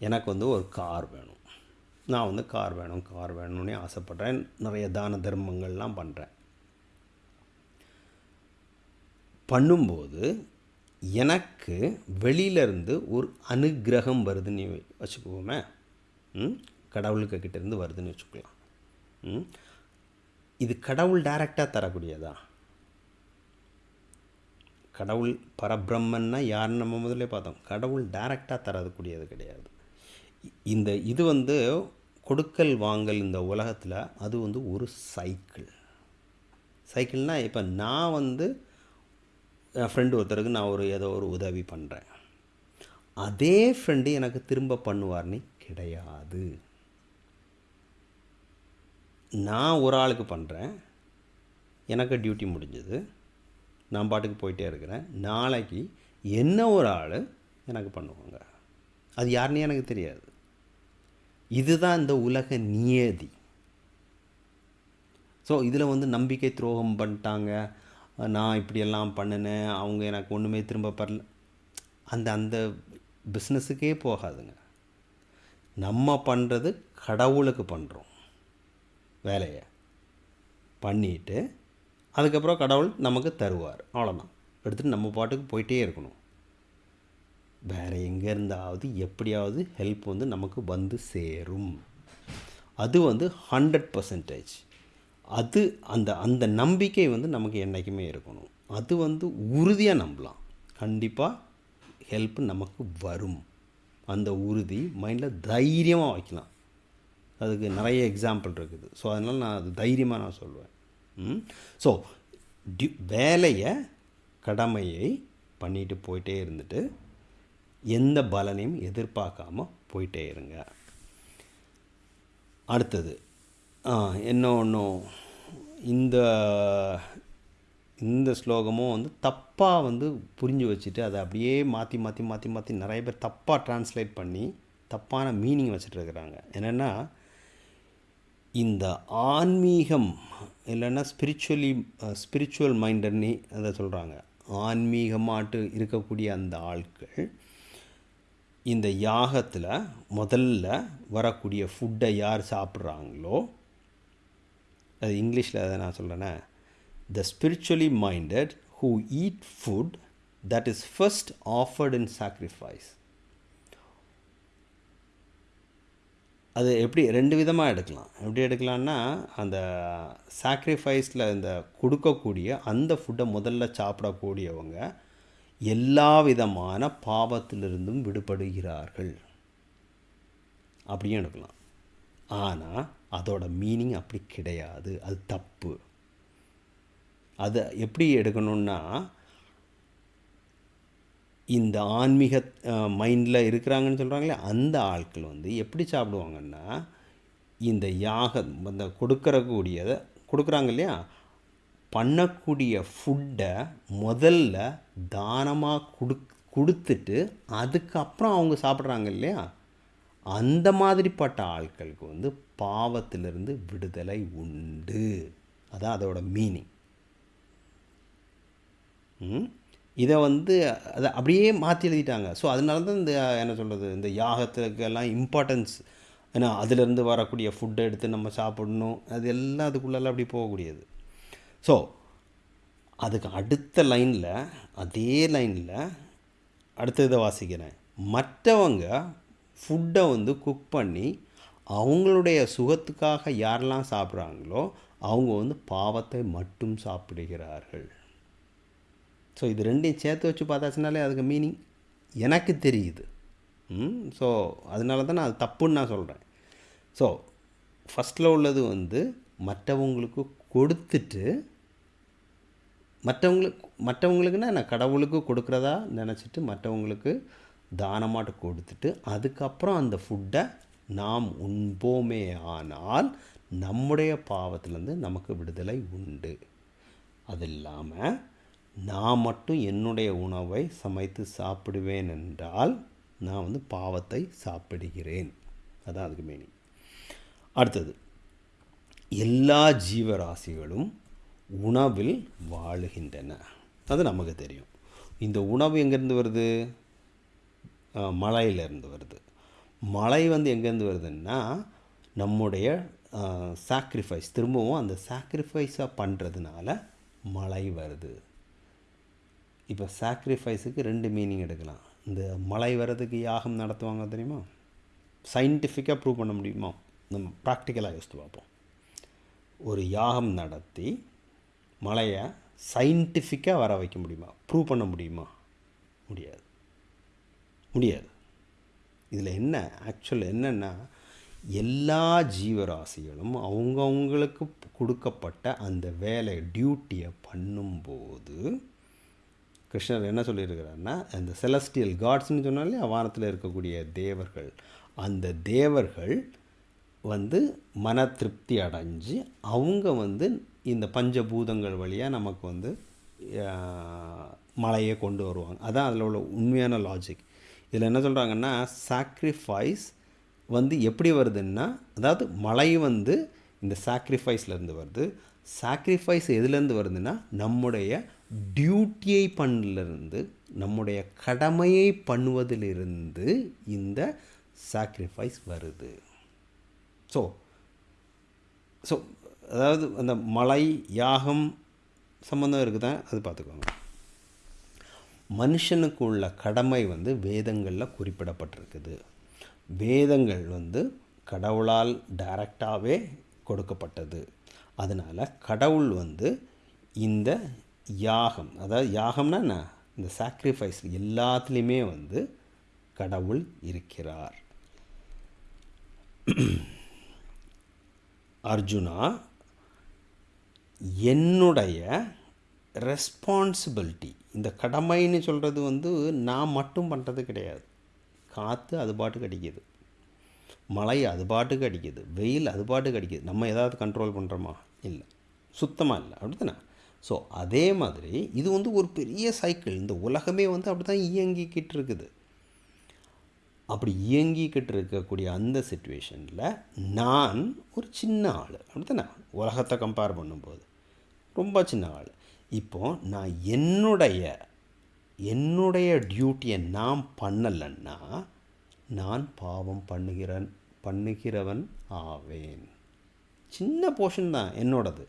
எனக்கு வந்து ஒரு கார் வேணும். நான் வந்து கார் வேணும் கார் வேணும்னே ஆசைப்பட்றேன். நிறைய தான தர்மங்கள்லாம் பண்ணுறேன் பண்ணும்போது எனக்கு வெளியிலேருந்து ஒரு அனுக்கிரகம் வருதுன்னு வச்சுக்குவோமே ம்? கடவுளுக்கு கிட்டேருந்து வருதுன்னு வச்சுக்கலாம். ம்? இது கடவுள் டைரெக்டாக தரக்கூடியதா? கடவுள் பரபிரம்மன்னா யாருன்னு நம்ம முதல்ல பார்த்தோம். கடவுள் டைரெக்டாக தரக்கூடியது கிடையாது. இந்த இது வந்து கொடுக்கல் வாங்கல் இந்த உலகத்தில் அது வந்து ஒரு சைக்கிள் சைக்கிள்னால் இப்போ நான் வந்து என் ஃப்ரெண்டு ஒருத்தருக்கு நான் ஒரு ஏதோ ஒரு உதவி பண்ணுறேன் அதே ஃப்ரெண்டு எனக்கு திரும்ப பண்ணுவார்னு கிடையாது. நான் ஒரு ஆளுக்கு பண்ணுறேன் எனக்கு டியூட்டி முடிஞ்சது. நான் பாட்டுக்கு போயிட்டே இருக்கிறேன். நாளைக்கு என்ன ஒரு ஆள் எனக்கு பண்ணுவாங்க. அது யாருன்னு எனக்கு தெரியாது. இதுதான் இந்த உலக நியதி. ஸோ இதில் வந்து நம்பிக்கை துரோகம் பண்ணிட்டாங்க. நான் இப்படியெல்லாம் பண்ணினேன். அவங்க எனக்கு ஒன்றுமே திரும்ப பரல. அந்த அந்த பிஸ்னஸுக்கே போகாதுங்க. நம்ம பண்ணுறது கடவுளுக்கு பண்ணுறோம் வேலையை பண்ணிட்டு அதுக்கப்புறம் கடவுள் நமக்கு தருவார். அவ்வளோதான் எடுத்துகிட்டு நம்ம பாட்டுக்கு போயிட்டே இருக்கணும். வேறு எங்கே இருந்தாவது எப்படியாவது ஹெல்ப் வந்து நமக்கு வந்து சேரும். அது வந்து ஹண்ட்ரட் பர்சன்டேஜ் அது அந்த அந்த நம்பிக்கை வந்து நமக்கு என்றைக்குமே இருக்கணும். அது வந்து உறுதியாக நம்பலாம். கண்டிப்பாக ஹெல்ப் நமக்கு வரும். அந்த உறுதி மைண்டில் தைரியமாக வைக்கலாம். அதுக்கு நிறைய எக்ஸாம்பிள் இருக்குது. ஸோ அதனால் நான் அது தைரியமாக நான் சொல்லுவேன் ஸோ டியூ வேலையை கடமையை பண்ணிட்டு போயிட்டே இருந்துட்டு எந்த பலனையும் எதிர்பார்க்காம போயிட்டே இருங்க. அடுத்தது என்ன ஒன்றும் இந்த இந்த ஸ்லோகமும் வந்து தப்பாக வந்து புரிஞ்சு வச்சுட்டு அதை அப்படியே மாற்றி மாற்றி மாற்றி மாற்றி நிறைய பேர் தப்பாக ட்ரான்ஸ்லேட் பண்ணி தப்பான மீனிங் வச்சுட்ருக்குறாங்க என்னென்னா இந்த ஆன்மீகம் இல்லைன்னா ஸ்பிரிச்சுவலி ஸ்பிரிச்சுவல் மைண்டட்னு அதை சொல்கிறாங்க ஆன்மீகமாட்டு இருக்கக்கூடிய அந்த ஆட்கள் இந்த யாகத்தில் முதல்ல வரக்கூடிய ஃபுட்டை யார் சாப்பிட்றாங்களோ அது இங்கிலீஷில் அதை நான் சொல்கிறேன்னே the spiritually minded who eat food that is first offered in sacrifice அது எப்படி ரெண்டு விதமாக எடுக்கலாம். எப்படி எடுக்கலான்னா அந்த சாக்ரிஃபைஸில் இந்த கொடுக்கக்கூடிய அந்த ஃபுட்டை முதல்ல சாப்பிடக்கூடியவங்க எல்லா விதமான பாவத்திலிருந்தும் விடுபடுகிறார்கள். அப்படியும் எடுக்கலாம். ஆனால் அதோட மீனிங் அப்படி கிடையாது. அது தப்பு. அதை எப்படி எடுக்கணுன்னா இந்த ஆன்மீக மைண்டில் இருக்கிறாங்கன்னு சொல்கிறாங்களே அந்த ஆட்கள் வந்து எப்படி சாப்பிடுவாங்கன்னா இந்த யாகம் அந்த கொடுக்கறக்கூடியதை கொடுக்குறாங்க இல்லையா? பண்ணக்கூடிய ஃபுட்டை முதல்ல தானமாக கொடு கொடுத்துட்டு அதுக்கப்புறம் அவங்க சாப்பிட்றாங்க இல்லையா? அந்த மாதிரிப்பட்ட ஆட்களுக்கு வந்து பாவத்திலிருந்து விடுதலை உண்டு. அதான் அதோட மீனிங் இதை வந்து அதை அப்படியே மாற்றி எழுதிட்டாங்க. ஸோ அதனால தான் இந்த என்ன சொல்கிறது இந்த யாகத்துக்கெல்லாம் இம்பார்ட்டன்ஸ் ஏன்னா அதிலேருந்து வரக்கூடிய ஃபுட்டை எடுத்து நம்ம சாப்பிடணும். அது எல்லாம் அதுக்குள்ளெல்லாம் அப்படி போகக்கூடியது. ஸோ அதுக்கு அடுத்த லைனில் அதே லைனில் அடுத்த இதை வாசிக்கிறேன். மற்றவங்க ஃபுட்டை வந்து குக் பண்ணி அவங்களுடைய சுகத்துக்காக யாரெல்லாம் சாப்பிட்றாங்களோ அவங்க வந்து பாவத்தை மட்டும் சாப்பிடுகிறார்கள். ஸோ இது ரெண்டையும் சேர்த்து வச்சு பார்த்தாச்சுனாலே அதுக்கு மீனிங் எனக்கு தெரியுது. ஸோ அதனால தான் நான் அது தப்புன்னு நான் சொல்கிறேன் ஸோ ஃபஸ்ட்டில் உள்ளது வந்து மற்றவங்களுக்கு கொடுத்துட்டு மற்றவங்களுக்கு மற்றவங்களுக்குன்னா நான் கடவுளுக்கு கொடுக்குறதா நினச்சிட்டு மற்றவங்களுக்கு தானமாட்டு கொடுத்துட்டு அதுக்கப்புறம் அந்த ஃபுட்டை நாம் உண்போமே ஆனால் நம்முடைய பாவத்திலேருந்து நமக்கு விடுதலை உண்டு. அது இல்லாமல் நான் மட்டும் என்னுடைய உணவை சமைத்து சாப்பிடுவேன் என்றால் நான் வந்து பாவத்தை சாப்பிடுகிறேன். அதான் அதுக்கு மீனிங் அடுத்தது எல்லா ஜீவராசிகளும் உணவில் வாழுகின்றன. அது நமக்கு தெரியும். இந்த உணவு எங்கேருந்து வருது? மலையிலேருந்து வருது. மழை வந்து எங்கேருந்து வருதுன்னா நம்முடைய சாக்ரிஃபைஸ் திரும்பவும் அந்த சாக்ரிஃபைஸாக பண்ணுறதுனால மழை வருது. இப்போ சாக்ரிஃபைஸுக்கு ரெண்டு மீனிங் எடுக்கலாம். இந்த மழை வர்றதுக்கு யாகம் நடத்துவாங்க தெரியுமா? சயின்டிஃபிக்காக ப்ரூவ் பண்ண முடியுமா? நம்ம ப்ராக்டிக்கலாக யோசித்து பார்ப்போம். ஒரு யாகம் நடத்தி மழையை சயின்டிஃபிக்காக வர வைக்க முடியுமா? ப்ரூவ் பண்ண முடியுமா? முடியாது. முடியாது. இதில் என்ன ஆக்சுவல் என்னென்னா எல்லா ஜீவராசிகளும் அவங்கவுங்களுக்கு கொடுக்கப்பட்ட அந்த வேலை டியூட்டியை பண்ணும்போது கிருஷ்ணர் என்ன சொல்லியிருக்கிறாருன்னா அந்த செலஸ்டியல் காட்ஸ்னு சொன்னாலே வானத்தில் இருக்கக்கூடிய தேவர்கள் அந்த தேவர்கள் வந்து மன திருப்தி அடைஞ்சு அவங்க வந்து இந்த பஞ்சபூதங்கள் வழியாக நமக்கு வந்து மலையை கொண்டு வருவாங்க. அதான் அதில் உள்ள உண்மையான லாஜிக் இதில் என்ன சொல்கிறாங்கன்னா சாக்ரிஃபைஸ் வந்து எப்படி வருதுன்னா அதாவது மழை வந்து இந்த சாக்ரிஃபைஸ்லேருந்து வருது. சாக்ரிஃபைஸ் எதுலேருந்து வருதுன்னா நம்முடைய டியூட்டியை பண்ணிலிருந்து நம்முடைய கடமையை பண்ணுவதிலிருந்து இந்த சாக்ரிஃபைஸ் வருது. ஸோ ஸோ அதாவது அந்த மலை யாகம் சம்மந்தம் இருக்குதா? அது பார்த்துக்கோங்க. மனுஷனுக்கு உள்ள கடமை வந்து வேதங்களில் குறிப்பிடப்பட்டிருக்குது. வேதங்கள் வந்து கடவுளால் டைரக்டாகவே கொடுக்கப்பட்டது. அதனால் கடவுள் வந்து இந்த யாகம் அதாவது யாகம்னா என்ன? இந்த சாக்ரிஃபைஸ் எல்லாத்துலேயுமே வந்து கடவுள் இருக்கிறார். (clears throat) அர்ஜுனா என்னுடைய ரெஸ்பான்சிபிலிட்டி இந்த கடமைன்னு சொல்கிறது வந்து நான் மட்டும் பண்ணுறது கிடையாது. காற்று அது பாட்டுக்கு அடிக்குது. மழை அது பாட்டுக்கு அடிக்குது. வெயில் அது பாட்டுக்கு அடிக்குது. நம்ம ஏதாவது கண்ட்ரோல் பண்ணுறோமா இல்லை. சுத்தமாக இல்லை. அப்படித்தானே? ஸோ அதே மாதிரி இது வந்து ஒரு பெரிய சைக்கிள் இந்த உலகமே வந்து அப்படி தான் இயங்கிக்கிட்டு இருக்குது. அப்படி இயங்கிக்கிட்டு இருக்கக்கூடிய அந்த சுச்சுவேஷனில் நான் ஒரு சின்ன ஆள். அப்படித்தானே? உலகத்தை கம்பேர் பண்ணும்போது. ரொம்ப சின்ன ஆள். இப்போது நான் என்னுடைய என்னுடைய டியூட்டியை நான் பண்ணலைன்னா நான் பாவம் பண்ணுகிறன் பண்ணுகிறவன் ஆவேன். சின்ன போர்ஷன் தான் என்னோடது.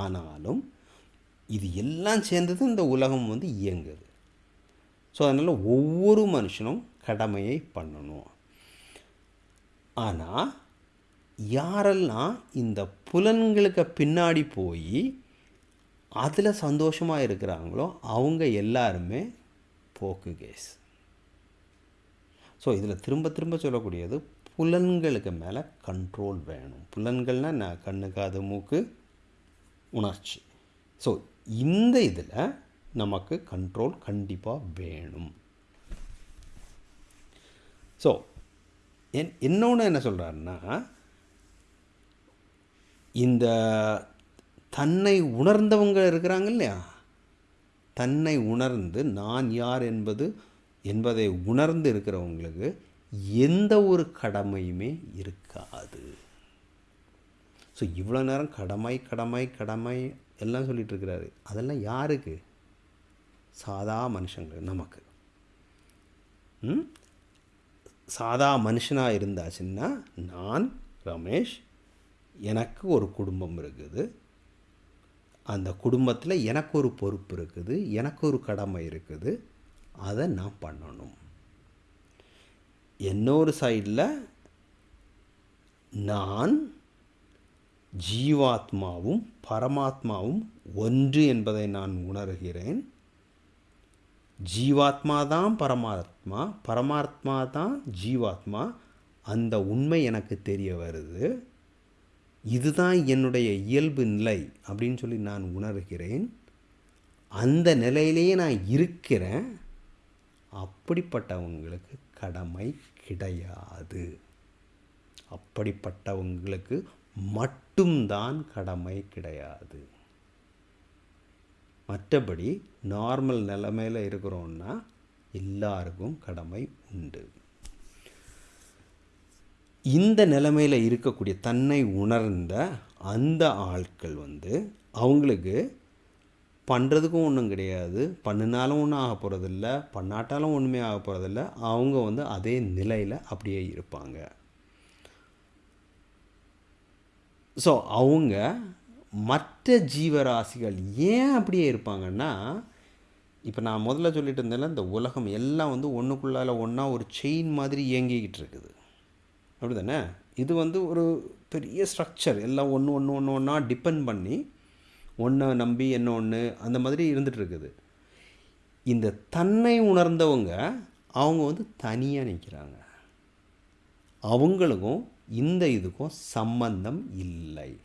ஆனாலும் இது எல்லாம் சேர்ந்தது இந்த உலகம் வந்து இயங்குது. ஸோ அதனால் ஒவ்வொரு மனுஷனும் கடமையை பண்ணணும். ஆனால் யாரெல்லாம் இந்த புலன்களுக்கு பின்னாடி போய் அதில் சந்தோஷமாக இருக்கிறாங்களோ அவங்க எல்லாருமே போக்கு கேஸ். ஸோ இதில் திரும்ப திரும்ப சொல்லக்கூடியது புலன்களுக்கு மேலே கண்ட்ரோல் வேணும். புலன்கள்னால் நான் கண்ணு காது மூக்கு உணர்ச்சி. ஸோ இந்த இதில் நமக்கு கண்ட்ரோல் கண்டிப்பாக வேணும். ஸோ என் இன்னொன்று என்ன சொல்கிறாருன்னா இந்த தன்னை உணர்ந்தவங்க இருக்கிறாங்க இல்லையா? தன்னை உணர்ந்து நான் யார் என்பது என்பதை உணர்ந்து இருக்கிறவங்களுக்கு எந்த ஒரு கடமையுமே இருக்காது. ஸோ இவ்வளோ நேரம் கடமை கடமை கடமை எல்லாம் சொல்லிகிட்டு இருக்கிறாரு. அதெல்லாம் யாருக்கு? சாதா மனுஷங்க நமக்கு. ம்? சாதா மனுஷனாக இருந்தாச்சுன்னா நான் ரமேஷ் எனக்கு ஒரு குடும்பம் இருக்குது. அந்த குடும்பத்தில் எனக்கு ஒரு பொறுப்பு இருக்குது எனக்கு ஒரு கடமை இருக்குது அதை நான் பண்ணணும். இன்னொரு சைடில் நான் ஜீவாத்மாவும் பரமாத்மாவும் ஒன்று என்பதை நான் உணர்கிறேன். ஜீவாத்மா தான் பரமாத்மா பரமாத்மா தான் ஜீவாத்மா அந்த உண்மை எனக்கு தெரிய வருது. இதுதான் என்னுடைய இயல்பு நிலை அப்படின்னு சொல்லி நான் உணர்கிறேன். அந்த நிலையிலேயே நான் இருக்கிறேன். அப்படிப்பட்டவங்களுக்கு கடமை கிடையாது. அப்படிப்பட்டவங்களுக்கு மட்டும்தான் கடமை கிடையாது. மற்றபடி நார்மல் நிலைமையில் இருக்கிறோன்னா எல்லாருக்கும் கடமை உண்டு. இந்த நிலைமையில் இருக்கக்கூடிய தன்னை உணர்ந்த அந்த ஆட்கள் வந்து அவங்களுக்கு பண்ணுறதுக்கும் ஒன்றும் கிடையாது. பண்ணினாலும் ஒன்றும் ஆக போகிறதில்ல பண்ணாட்டாலும் ஒன்றுமே ஆக போகிறதில்ல அவங்க வந்து அதே நிலையில் அப்படியே இருப்பாங்க. ஸோ அவங்க மற்ற ஜீவராசிகள் ஏன் அப்படியே இருப்பாங்கன்னா இப்போ நான் முதல்ல சொல்லிட்டு இருந்தேன்ல இந்த உலகம் எல்லாம் வந்து ஒன்றுக்குள்ளால் ஒன்றா ஒரு செயின் மாதிரி இயங்கிக்கிட்டு இருக்குது. அப்படி தானே இது வந்து ஒரு பெரிய ஸ்ட்ரக்சர் எல்லாம் ஒன்று ஒன்று ஒன்று ஒன்றா டிபெண்ட் பண்ணி ஒன்றை நம்பி என்ன ஒன்று அந்த மாதிரி இருந்துகிட்ருக்குது இந்த தன்னை உணர்ந்தவங்க அவங்க வந்து தனியாக நிற்கிறாங்க அவங்களுக்கும் இந்த இதுக்கும் சம்பந்தம் இல்லை.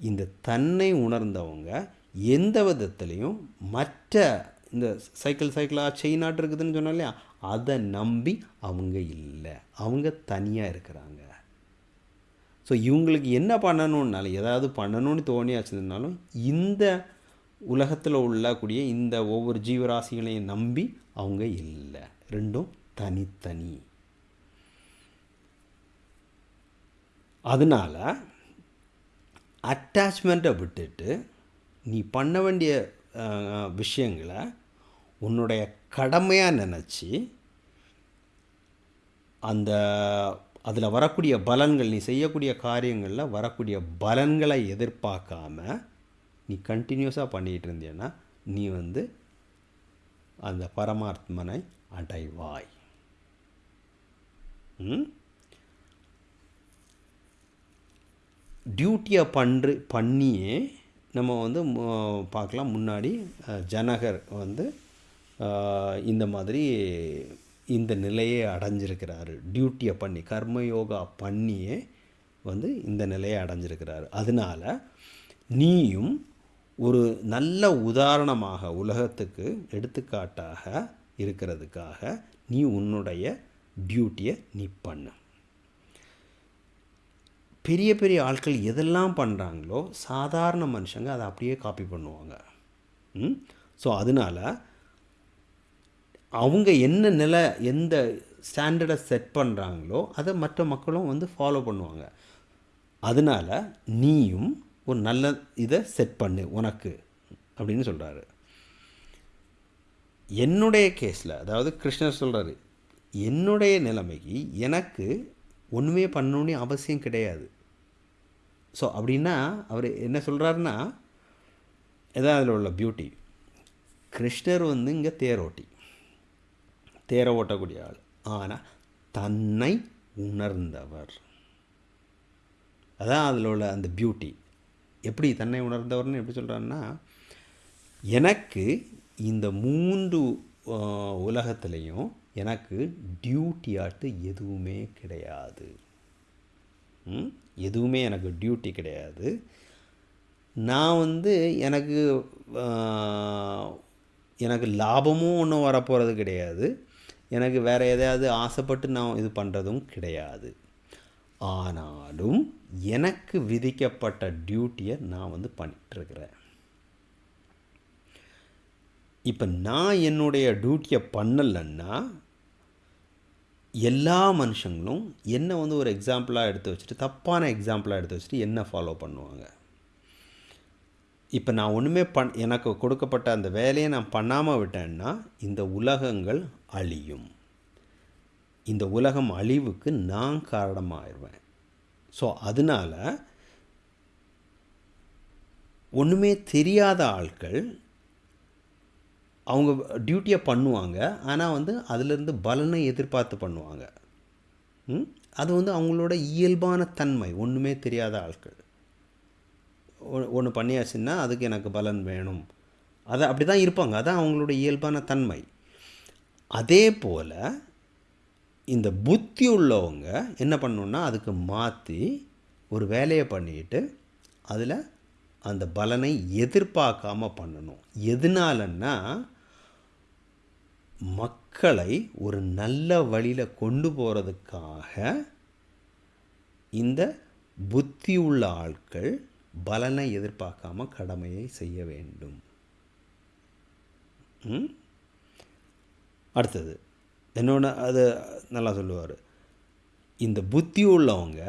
இந்த தன்னை உணர்ந்தவங்க எந்த விதத்துலேயும் மற்ற இந்த சைக்கிள் சைக்கிளாக செயினாட்டு இருக்குதுன்னு சொன்னோம் இல்லையா? அதை நம்பி அவங்க இல்லை. அவங்க தனியாக இருக்கிறாங்க. ஸோ இவங்களுக்கு என்ன பண்ணணுன்னாலும் ஏதாவது பண்ணணும்னு தோணியாச்சுனாலும் இந்த உலகத்தில் உள்ளக்கூடிய இந்த ஒவ்வொரு ஜீவராசிகளையும் நம்பி அவங்க இல்லை. ரெண்டும் தனித்தனி. அதனால் அட்டாச்மெண்ட்டை விட்டுட்டு நீ பண்ண வேண்டிய விஷயங்களை உன்னுடைய கடமையாக நினச்சி அந்த அதில் வரக்கூடிய பலன்கள் நீ செய்யக்கூடிய காரியங்களில் வரக்கூடிய பலன்களை எதிர்பார்க்காம நீ கண்டினியூஸாக பண்ணிகிட்டு இருந்தேன்னா நீ வந்து அந்த பரமாத்மனை அடைவாய். டியூட்டியை பண்று பண்ணியே நம்ம வந்து பார்க்கலாம். முன்னாடி ஜனகர் வந்து இந்த மாதிரி இந்த நிலையை அடைஞ்சிருக்கிறாரு. டியூட்டியை பண்ணி கர்மயோகா பண்ணியே வந்து இந்த நிலையை அடைஞ்சிருக்கிறாரு. அதனால நீயும் ஒரு நல்ல உதாரணமாக உலகத்துக்கு எடுத்துக்காட்டாக இருக்கிறதுக்காக நீ உன்னுடைய டியூட்டியை நீ பண்ணு. பெரிய பெரிய ஆட்கள் எதெல்லாம் பண்ணுறாங்களோ சாதாரண மனுஷங்க அதை அப்படியே காப்பி பண்ணுவாங்க. ம்? ஸோ அதனால் அவங்க என்ன நிலை எந்த ஸ்டாண்டர்டை செட் பண்ணுறாங்களோ அதை மற்ற மக்களும் வந்து ஃபாலோ பண்ணுவாங்க. அதனால் நீயும் ஒரு நல்ல இதை செட் பண்ணு உனக்கு அப்படின்னு சொல்கிறாரு என்னுடைய கேஸில் அதாவது கிருஷ்ணர் சொல்கிறாரு என்னுடைய நிலைமைக்கு எனக்கு ஒன்றுமே பண்ணணுன்னு அவசியம் கிடையாது. ஸோ அப்படின்னா அவர் என்ன சொல்கிறாருன்னா எதாவது அதில் உள்ள பியூட்டி கிருஷ்ணர் வந்து இங்கே தேரோட்டி. தேரை ஓட்டக்கூடிய ஆள். ஆனால் தன்னை உணர்ந்தவர். அதான் அதில் உள்ள அந்த பியூட்டி எப்படி தன்னை உணர்ந்தவர்னு எப்படி சொல்கிறாருன்னா எனக்கு இந்த மூன்று உலகத்துலேயும் எனக்கு டியூட்டி ஆட்டு எதுவுமே கிடையாது. எதுவுமே எனக்கு டியூட்டி கிடையாது. நான் வந்து எனக்கு எனக்கு லாபமும் ஒன்றும் வரப்போகிறது கிடையாது. எனக்கு வேறு எதையாவது ஆசைப்பட்டு நான் இது பண்ணுறதும் கிடையாது. ஆனாலும் எனக்கு விதிக்கப்பட்ட டியூட்டியை நான் வந்து பண்ணிகிட்ருக்கிறேன் இப்போ நான் என்னுடைய டியூட்டியை பண்ணலைன்னா எல்லா மனுஷங்களும் என்னை வந்து ஒரு எக்ஸாம்பிளாக எடுத்து வச்சுட்டு தப்பான எக்ஸாம்பிளாக எடுத்து வச்சுட்டு என்ன ஃபாலோ பண்ணுவாங்க. இப்போ நான் ஒன்றுமே பண் எனக்கு கொடுக்கப்பட்ட அந்த வேலையை நான் பண்ணாமல் விட்டேன்னா இந்த உலகங்கள் அழியும். இந்த உலகம் அழிவுக்கு நான் காரணமாயிருவேன். ஸோ அதனால் ஒன்றுமே தெரியாத ஆட்கள் அவங்க டியூட்டியை பண்ணுவாங்க. ஆனால் வந்து அதிலிருந்து பலனை எதிர்பார்த்து பண்ணுவாங்க. ம்? அது வந்து அவங்களோட இயல்பான தன்மை. ஒன்றுமே தெரியாத ஆட்கள் ஒன்று பண்ணியாச்சுன்னா அதுக்கு எனக்கு பலன் வேணும். அதை அப்படி தான் இருப்பாங்க. அதான் அவங்களோட இயல்பான தன்மை. அதே போல் இந்த புத்தி உள்ளவங்க என்ன பண்ணணுன்னா அதுக்கு மாற்றி ஒரு வேலையை பண்ணிட்டு அதில் அந்த பலனை எதிர்பார்க்காம பண்ணணும் எதனாலன்னா மக்களை ஒரு நல்ல வழியில் கொண்டு போகிறதுக்காக இந்த புத்தி உள்ள ஆட்கள் பலனை எதிர்பார்க்காம கடமையை செய்ய வேண்டும் ம்? அடுத்தது. இன்னொன்று அது நல்லா சொல்லுவார். இந்த புத்தி உள்ளவங்க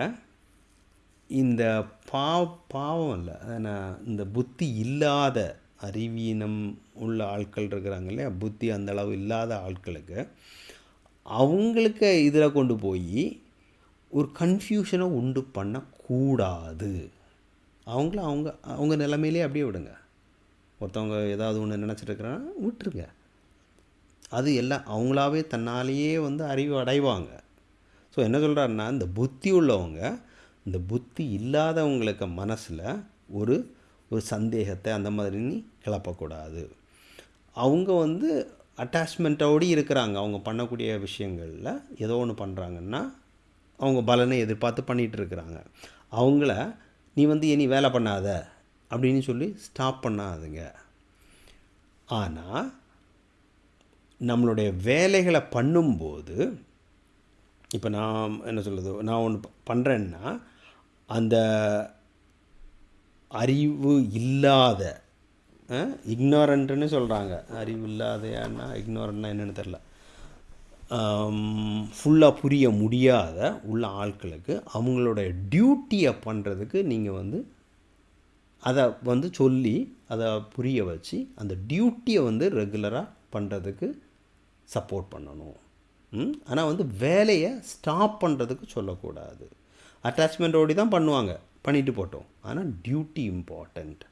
இந்த பாவ பாவம் இல்லை ஏன்னா இந்த புத்தி இல்லாத அறிவீனம் உள்ள ஆட்கள் இருக்கிறாங்க இல்லையா? புத்தி அந்தளவு இல்லாத ஆட்களுக்கு அவங்களுக்கு இதில் கொண்டு போய் ஒரு கன்ஃபியூஷனை உண்டு பண்ணக்கூடாது. அவங்கள அவங்க அவங்க நிலைமையிலே அப்படியே விடுங்க. ஒருத்தவங்க ஏதாவது ஒன்று நினச்சிட்டு இருக்கிறாங்கன்னா விட்டுருங்க. அது எல்லாம் அவங்களாவே தன்னாலேயே வந்து அறிவு அடைவாங்க. ஸோ என்ன சொல்கிறாருன்னா இந்த புத்தி உள்ளவங்க இந்த புத்தி இல்லாதவங்களுக்கு மனசில் ஒரு ஒரு சந்தேகத்தை அந்த மாதிரி நீ கிளப்பக்கூடாது. அவங்க வந்து அட்டாச்மெண்ட்டோடு இருக்கிறாங்க. அவங்க பண்ணக்கூடிய விஷயங்களில் ஏதோ ஒன்று பண்ணுறாங்கன்னா அவங்க பலனை எதிர்பார்த்து பண்ணிகிட்டு இருக்கிறாங்க. அவங்கள நீ வந்து இனி வேலை பண்ணாத அப்படின்னு சொல்லி ஸ்டாப் பண்ணாதுங்க. ஆனால் நம்மளுடைய வேலைகளை பண்ணும்போது இப்போ நான் என்ன சொல்கிறது நான் ஒன்று பண்ணுறேன்னா அந்த அறிவு இல்லாத இக்னோரண்ட்டுன்னு சொல்கிறாங்க அறிவு இல்லாதையான்னா இக்னோரண்ட்னா என்னென்னு தெரில ஃபுல்லாக புரிய முடியாத உள்ள ஆட்களுக்கு அவங்களோட டியூட்டியை பண்ணுறதுக்கு நீங்கள் வந்து அதை வந்து சொல்லி அதை புரிய வச்சு அந்த டியூட்டியை வந்து ரெகுலராக பண்ணுறதுக்கு சப்போர்ட் பண்ணணும். ஆனால் வந்து வேலையை ஸ்டாப் பண்ணுறதுக்கு சொல்லக்கூடாது. அட்டாச்மெண்ட்டோடி தான் பண்ணுவாங்க. பண்ணிட்டு போட்டோம். ஆனால் டியூட்டி இம்பார்ட்டண்ட்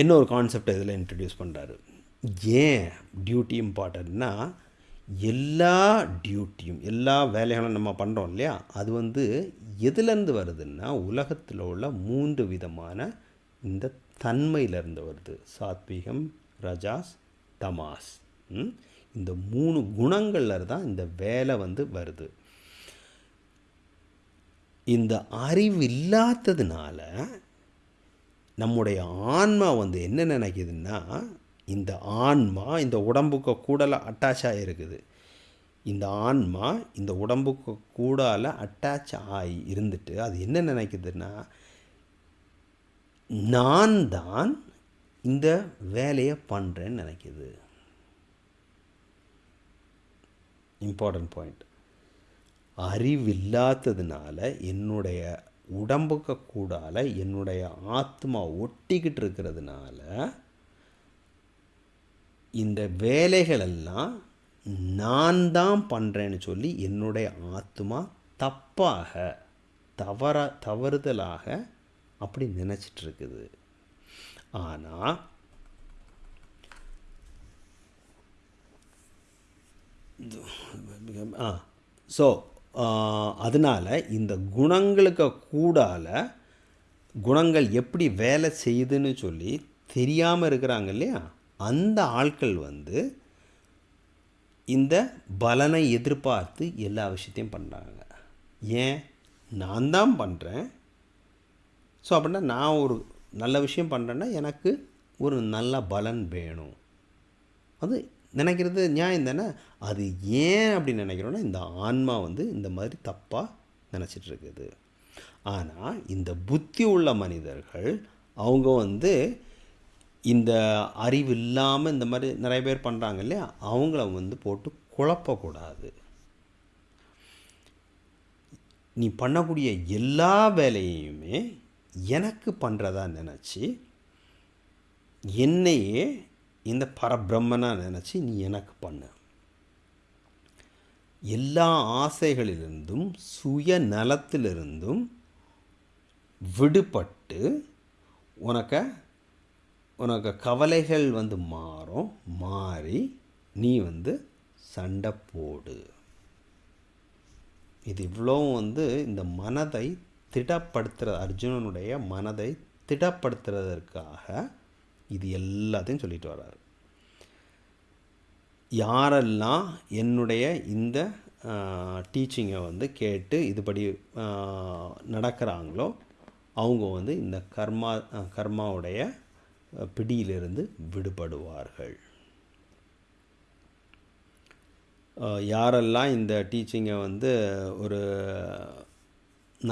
என்ன ஒரு கான்செப்ட் இதில் இன்ட்ரடியூஸ் பண்ணுறாரு ஏன் டியூட்டி இம்பார்ட்டன்ட்னா எல்லா டியூட்டியும் எல்லா வேலைகளும் நம்ம பண்ணுறோம் இல்லையா? அது வந்து எதுலேருந்து வருதுன்னா உலகத்தில் உள்ள மூன்று விதமான இந்த தன்மையிலிருந்து வருது. சாத்வீகம் ரஜாஸ் தமாஸ். இந்த மூணு குணங்களில் தான் இந்த வேலை வந்து வருது. இந்த அறிவு இல்லாததுனால நம்முடைய ஆன்மா வந்து என்ன நினைக்குதுன்னா இந்த ஆன்மா இந்த உடம்புக்கு கூடல அட்டாச் ஆகிருக்குது இந்த ஆன்மா இந்த உடம்புக்கு கூடால அட்டாச் ஆகி இருந்துட்டு அது என்ன நினைக்குதுன்னா நான் தான் இந்த வேலையை பண்ணுறேன்னு நினைக்கிது. இம்பார்ட்டன்ட் பாயிண்ட் அறிவில்லாததுனால என்னுடைய உடம்புக்கு கூடால என்னுடைய ஆத்மா ஒட்டிக்கிட்டு இருக்கிறதுனால இந்த வேலைகளெல்லாம் நான் தான் பண்ணுறேன்னு சொல்லி என்னுடைய ஆத்மா தப்பாக தவற தவறுதலாக அப்படி நினச்சிட்ருக்குது. ஆனால் ஆ ஸோ அதனால் இந்த குணங்களுக்கு கூடால குணங்கள் எப்படி வேலை செய்யுதுன்னு சொல்லி தெரியாமல் இருக்கிறாங்க இல்லையா? அந்த ஆட்கள் வந்து இந்த பலனை எதிர்பார்த்து எல்லா விஷயத்தையும் பண்ணுறாங்க ஏன்? நான் தான் பண்ணுறேன் ஸோ அப்படின்னா நான் ஒரு நல்ல விஷயம் பண்ணுறேன்னா எனக்கு ஒரு நல்ல பலன் வேணும். அது நினைக்கிறது நியாயம் தானே? அது ஏன் அப்படி நினைக்கிறோன்னா இந்த ஆன்மா வந்து இந்த மாதிரி தப்பாக நினச்சிட்ருக்குது ஆனால் இந்த புத்தி உள்ள மனிதர்கள் அவங்க வந்து இந்த அறிவு இல்லாமல் இந்த மாதிரி நிறைய பேர் பண்ணுறாங்க இல்லையா? அவங்கள வந்து போட்டு குழப்பக்கூடாது. நீ பண்ணக்கூடிய எல்லா வேலையுமே எனக்கு பண்ணுறதா நினச்சி என்னையே இந்த பரபிரம்மனாக நினச்சி நீ எனக்கு பண்ணு. எல்லா ஆசைகளிலிருந்தும் சுய நலத்திலிருந்தும் விடுபட்டு உனக்கு உனக்கு கவலைகள் வந்து மாறும் மாறி நீ வந்து சண்டை போடு. இது இவ்வளோ வந்து இந்த மனதை திடப்படுத்துகிற அர்ஜுனனுடைய மனதை திடப்படுத்துறதற்காக இது எல்லாத்தையும் சொல்லிட்டு வர்றாரு. யாரெல்லாம் என்னுடைய இந்த டீச்சிங்கை வந்து கேட்டு இதுபடி நடக்கிறாங்களோ அவங்க வந்து இந்த கர்மா கர்மாவுடைய பிடியிலிருந்து விடுபடுவார்கள். யாரெல்லாம் இந்த டீச்சிங்கை வந்து ஒரு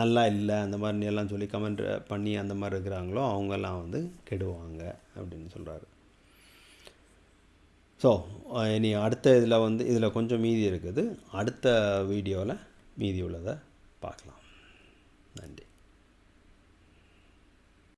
நல்லா இல்லை அந்த மாதிரி எல்லாம் சொல்லி கமெண்ட் பண்ணி அந்த மாதிரி இருக்கிறாங்களோ அவங்கெல்லாம் வந்து கெடுவாங்க அப்படின்னு சொல்கிறாரு ஸோ இனி அடுத்த இதில் வந்து இதில் கொஞ்சம் மீதி இருக்குது. அடுத்த வீடியோவில் மீதி உள்ளதை பார்க்கலாம். நன்றி.